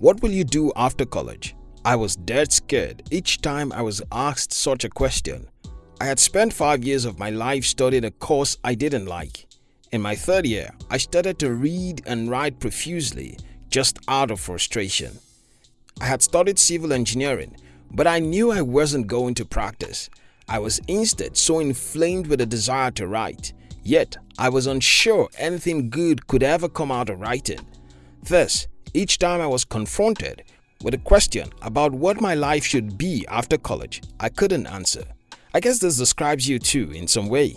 What will you do after college? I was dead scared each time I was asked such a question. I had spent five years of my life studying a course I didn't like. In my third year, I started to read and write profusely just out of frustration. I had studied civil engineering, but I knew I wasn't going to practice. I was instead so inflamed with a desire to write, yet I was unsure anything good could ever come out of writing. Thus, each time I was confronted with a question about what my life should be after college, I couldn't answer. I guess this describes you too in some way.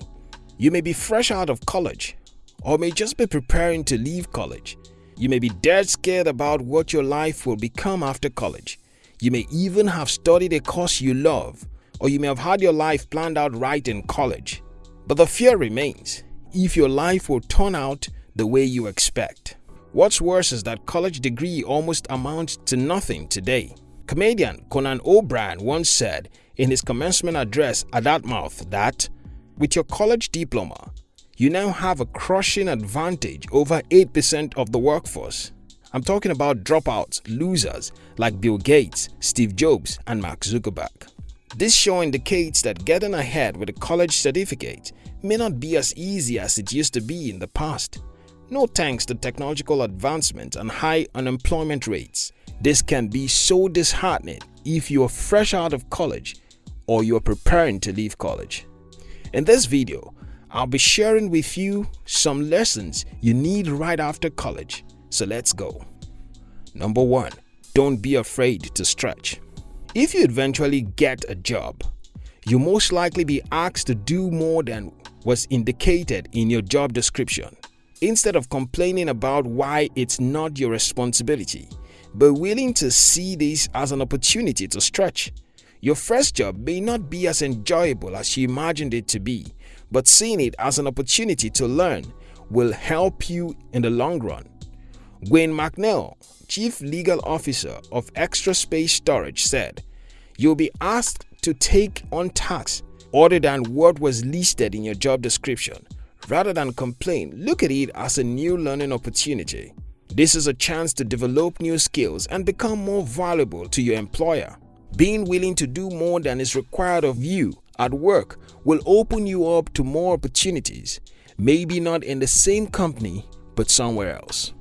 You may be fresh out of college or may just be preparing to leave college. You may be dead scared about what your life will become after college. You may even have studied a course you love or you may have had your life planned out right in college. But the fear remains if your life will turn out the way you expect. What's worse is that college degree almost amounts to nothing today. Comedian Conan O'Brien once said in his commencement address at Dartmouth that, with your college diploma, you now have a crushing advantage over 8% of the workforce. I'm talking about dropouts, losers like Bill Gates, Steve Jobs, and Mark Zuckerberg. This show indicates that getting ahead with a college certificate may not be as easy as it used to be in the past. No thanks to technological advancement and high unemployment rates. This can be so disheartening if you are fresh out of college or you are preparing to leave college. In this video, I'll be sharing with you some lessons you need right after college. So let's go. Number 1. Don't be afraid to stretch. If you eventually get a job, you most likely be asked to do more than was indicated in your job description. Instead of complaining about why it's not your responsibility, but willing to see this as an opportunity to stretch. Your first job may not be as enjoyable as you imagined it to be, but seeing it as an opportunity to learn will help you in the long run. Gwyn McNeal, Chief Legal Officer of Extra Space Storage said, You'll be asked to take on tasks other than what was listed in your job description Rather than complain, look at it as a new learning opportunity. This is a chance to develop new skills and become more valuable to your employer. Being willing to do more than is required of you at work will open you up to more opportunities, maybe not in the same company but somewhere else.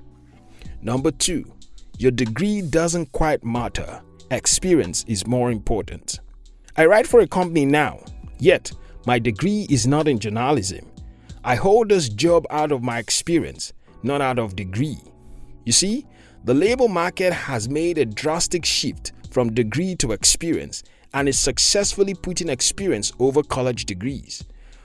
Number 2. Your degree doesn't quite matter. Experience is more important. I write for a company now, yet my degree is not in journalism. I hold this job out of my experience, not out of degree. You see, the labor market has made a drastic shift from degree to experience and is successfully putting experience over college degrees.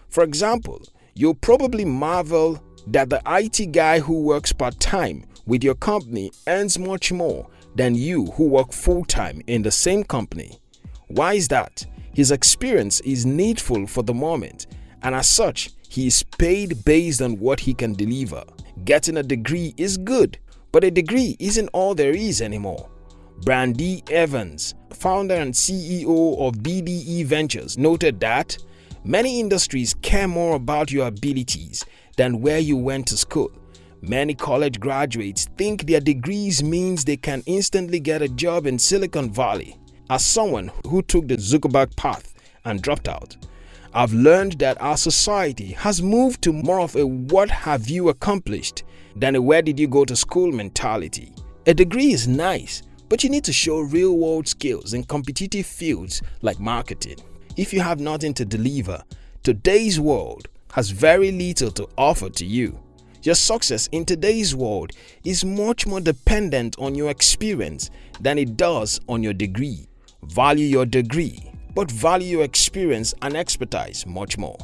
For example, you'll probably marvel that the IT guy who works part-time with your company earns much more than you who work full-time in the same company. Why is that? His experience is needful for the moment and as such, he is paid based on what he can deliver. Getting a degree is good, but a degree isn't all there is anymore. Brandy Evans, founder and CEO of BDE Ventures, noted that many industries care more about your abilities than where you went to school. Many college graduates think their degrees means they can instantly get a job in Silicon Valley. As someone who took the Zuckerberg path and dropped out, I've learned that our society has moved to more of a what have you accomplished than a where did you go to school mentality. A degree is nice, but you need to show real world skills in competitive fields like marketing. If you have nothing to deliver, today's world has very little to offer to you. Your success in today's world is much more dependent on your experience than it does on your degree. Value your degree but value your experience and expertise much more.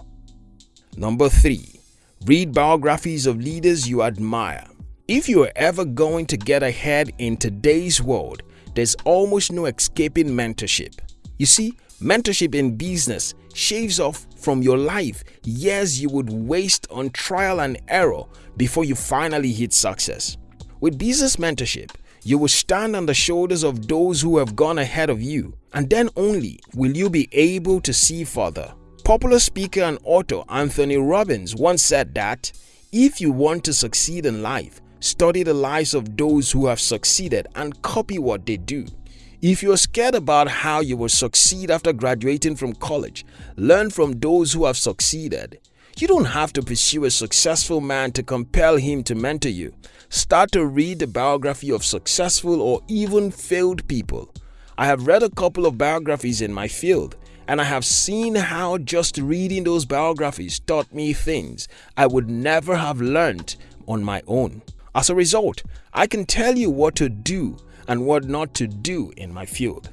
Number 3. Read biographies of leaders you admire. If you are ever going to get ahead in today's world, there's almost no escaping mentorship. You see, mentorship in business shaves off from your life years you would waste on trial and error before you finally hit success. With business mentorship, you will stand on the shoulders of those who have gone ahead of you, and then only will you be able to see further. Popular speaker and author Anthony Robbins once said that if you want to succeed in life, study the lives of those who have succeeded and copy what they do. If you're scared about how you will succeed after graduating from college, learn from those who have succeeded. You don't have to pursue a successful man to compel him to mentor you. Start to read the biography of successful or even failed people. I have read a couple of biographies in my field and I have seen how just reading those biographies taught me things I would never have learned on my own. As a result, I can tell you what to do and what not to do in my field.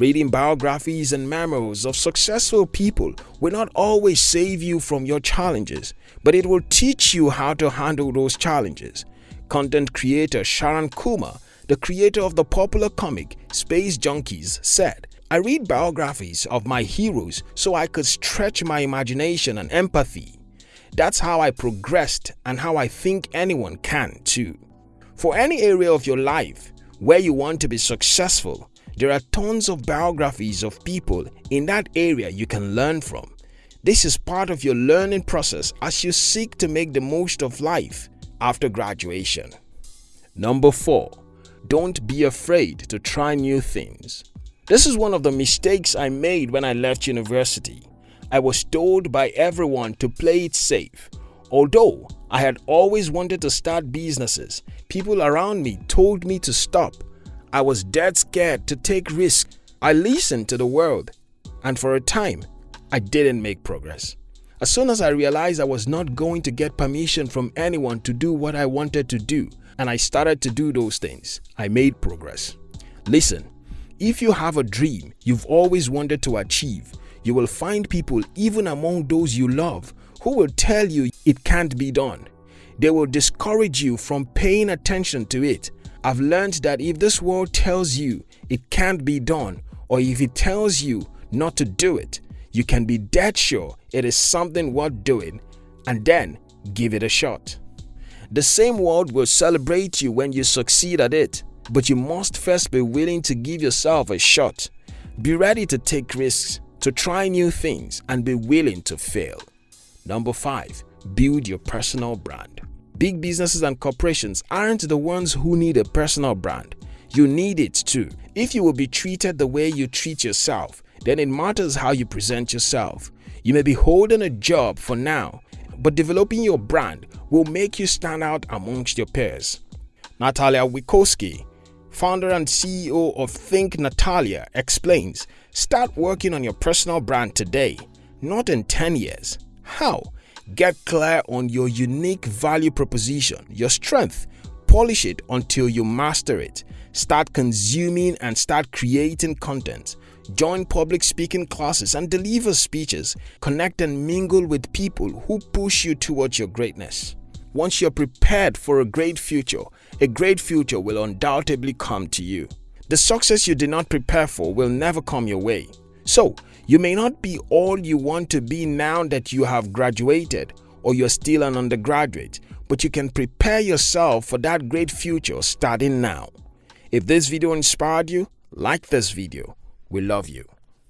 Reading biographies and memoirs of successful people will not always save you from your challenges, but it will teach you how to handle those challenges. Content creator Sharon Kumar, the creator of the popular comic Space Junkies, said, I read biographies of my heroes so I could stretch my imagination and empathy. That's how I progressed and how I think anyone can too. For any area of your life, where you want to be successful, there are tons of biographies of people in that area you can learn from. This is part of your learning process as you seek to make the most of life after graduation. Number 4. Don't be afraid to try new things. This is one of the mistakes I made when I left university. I was told by everyone to play it safe. Although I had always wanted to start businesses, people around me told me to stop. I was dead scared to take risks. I listened to the world and for a time, I didn't make progress. As soon as I realized I was not going to get permission from anyone to do what I wanted to do and I started to do those things, I made progress. Listen, if you have a dream you've always wanted to achieve, you will find people even among those you love who will tell you it can't be done. They will discourage you from paying attention to it. I've learned that if this world tells you it can't be done or if it tells you not to do it, you can be dead sure it is something worth doing and then give it a shot. The same world will celebrate you when you succeed at it, but you must first be willing to give yourself a shot. Be ready to take risks, to try new things and be willing to fail. Number 5. Build your personal brand. Big businesses and corporations aren't the ones who need a personal brand. You need it too. If you will be treated the way you treat yourself, then it matters how you present yourself. You may be holding a job for now, but developing your brand will make you stand out amongst your peers. Natalia Wiechowski, founder and CEO of Think Natalia, explains, start working on your personal brand today, not in 10 years. How? Get clear on your unique value proposition, your strength. Polish it until you master it. Start consuming and start creating content. Join public speaking classes and deliver speeches. Connect and mingle with people who push you towards your greatness. Once you're prepared for a great future, a great future will undoubtedly come to you. The success you did not prepare for will never come your way. So, you may not be all you want to be now that you have graduated or you're still an undergraduate, but you can prepare yourself for that great future starting now. If this video inspired you, like this video. We love you.